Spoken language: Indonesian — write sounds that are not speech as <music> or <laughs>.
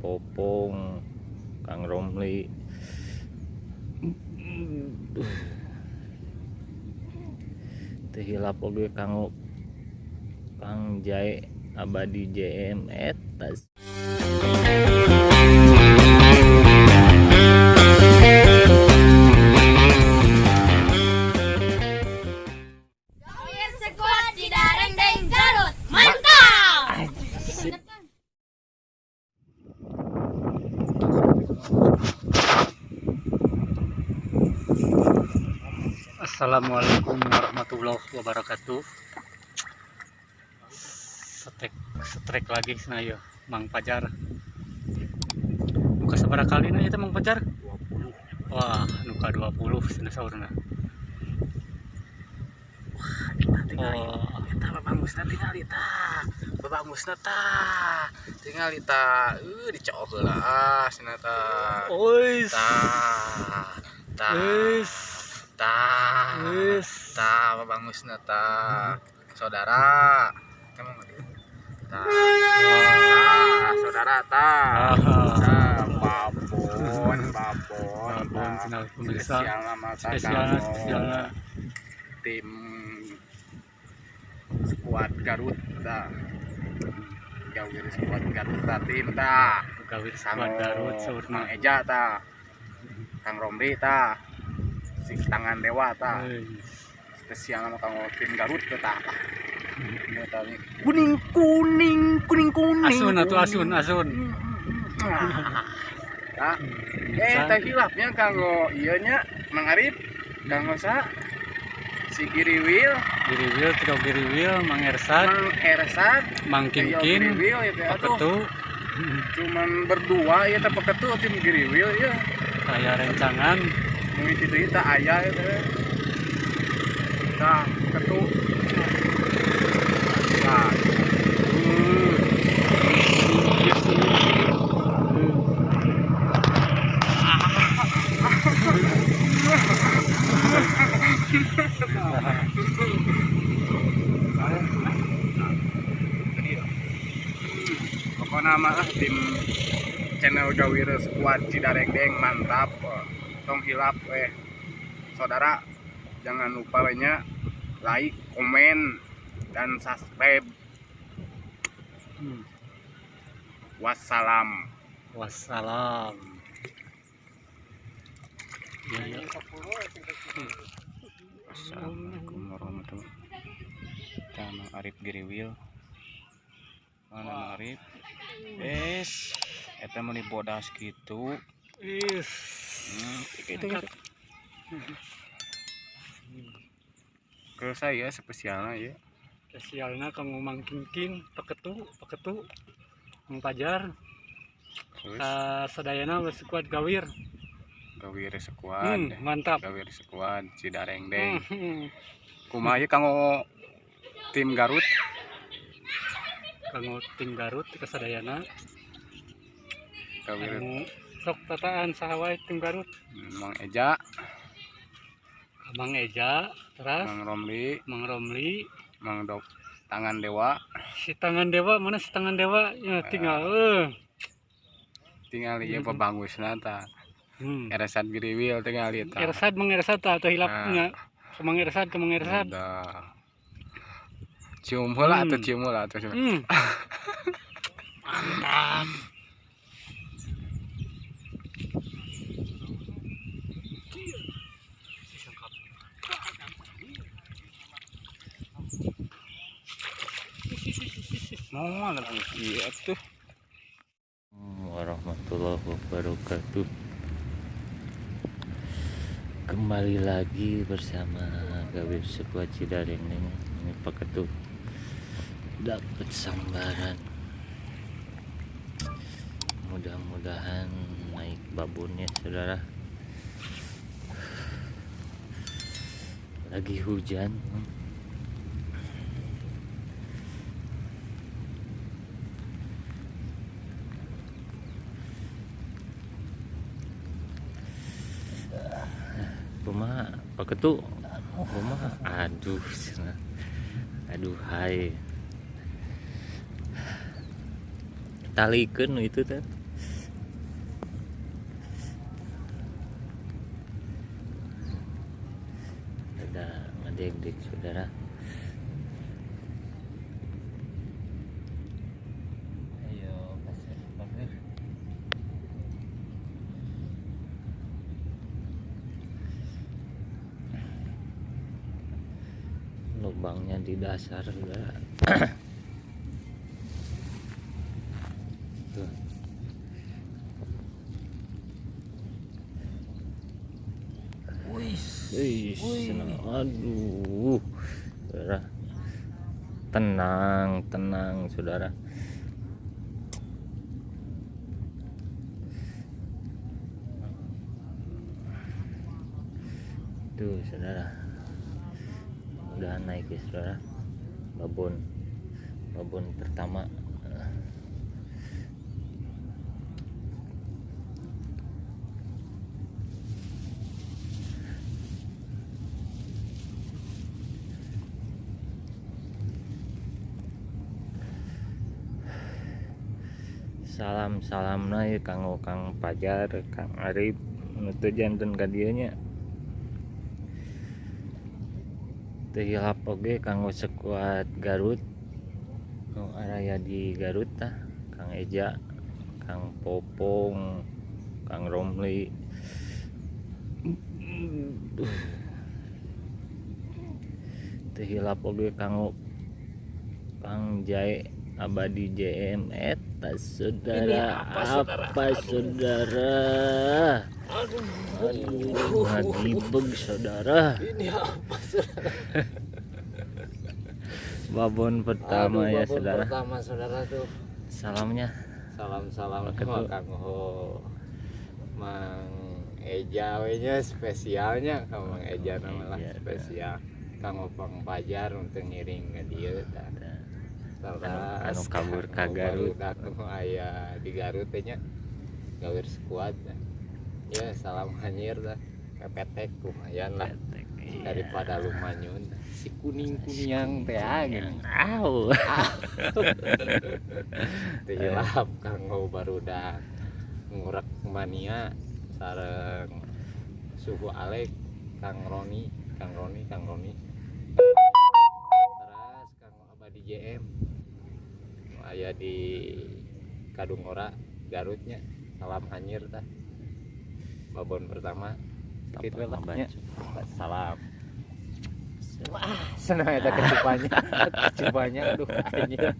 Popong Kang Romli. Tehilap oge Kang Kang Jae Abadi JM Assalamualaikum warahmatullahi wabarakatuh. Setrek setrek lagi sana ya, Mang Pajar. Muka seberapa kali nih itu Mang Pajar? Wah, nuka 20 sana saurna. Oh, Eta babangusna tinggal ita. Babangusna tah. Tinggal ita. Uh dicok heula ah cenah tah. ois, Tah. Tah. ois, Tah. ois. Tah babangusna tah. Saudara. Kamu ngerti? Tah. Tah, saudara tah. Ah, Tah, babon, babon. Babon, tah. pemirsa. Spesial tah spesialnya. tim skuad Garut ta Gawir skuad Garut ta tim ta Gawir Kang sekuat Garut Kang saurna. Eja ta Kang Romli ta si tangan dewa ta spesial sama Kang tim Garut ta nih. kuning kuning kuning kuning Asun atuh asun, asun. Ah, eh teh hilapnya kanggo ieu nya Mang Arif kanggo sa si Giriwil Giriwil, Trio Giriwil, Mang Ersad, Mang Ersad Mang Kinkin, Giriwil ya Paketu, cuman berdua ya teh paketu tim Giriwil ya. Saya rencangan, deui teh aya ya teh. Tah paketu tah Hmm. Pokoknya mah tim channel Gawir Squad Cidarengdeng mantap tong hilap eh saudara jangan lupa banyak like komen dan subscribe Hmm. wassalam wassalam. Ya, ya. Assalamualaikum warahmatullahi wabarakatuh Nama Arif Giriwil Mana Arif Es Eta mau dibodas gitu. Is. hmm, itu gitu. Ke saya spesialnya ya. Spesialnya kanggo Mang Kinkin, paketu, paketu, Mang Pajar, Terus? Uh, sadayana geus kuat gawir. Gawir Sekuat Hmm, mantap. Gawir Sekuat Cidarengdeng Hmm, Kumaha ieu kanggo tim Garut Kanggo tim Garut kesadayana. Anu sok tataan saha wae tim Garut. Mang Eja. Mang Eja, teras Mang Romli. Mang Romli, Mang Dok Tangan Dewa. Si tangan dewa mana si tangan dewa? Ya tinggal eh. Tinggal ieu Hmm. pebangusna ta. Hmm. Eresat Giriwil tinggal mang Ersad tah atau hilapnya ke mang Ersad ke mang Ersad Ada. Cium atuh Hmm. cium heula atuh. hmm. mantap Mau tuh. warahmatullahi wabarakatuh kembali lagi bersama Gawir Sekuat Cidareng ini paketu dapat sambaran. Mudah-mudahan naik babonnya saudara. Lagi hujan. Rumah paketu rumah? Aduh aduh hai talikan itu teh sudah di saudara. Lubangnya di dasar enggak Senang. aduh, saudara. Tenang, tenang, saudara. Tuh, saudara. Udah naik ya, saudara. Babon, babon pertama. Salam salam ya kang kang pajar kang arif. Nutu jantan kadianya teu hilap oge kanggo sekuat Garut. Nu araya di Garut tah Kang Eja Kang Popong Kang Romli. Teu hilap oge kanggo Kang Jae abadi JM eta saudara Ini apa, saudara? apa saudara aduh ngagibeg saudara Ini apa saudara? babon pertama Aduh, ya babon saudara Pertama saudara tuh. salamnya Salam-salam Pakai sama tuh. Kang Ho. Mang Eja we nya spesialnya Kang Mang Eja nama lah Eja, dah. spesial. Kang Opang Pajar untuk ngiring ke tah. Anu- kabur ka Garut. Aya di Garut nya. Gawir sekuat. Ya salam hanyir dah. Pepetek lumayan lah Iya. daripada lu manyun si kuning kuning teh angin Au. <laughs> teh hilap kanggo barudak ngurek mania sareng suhu alek kang Roni kang Roni kang Roni di Kadungora Garutnya salam hanyir tah. Babon pertama gitu lah. nya. salam. Wah senang eta kecupannya. <laughs> Kecupannya aduh anjir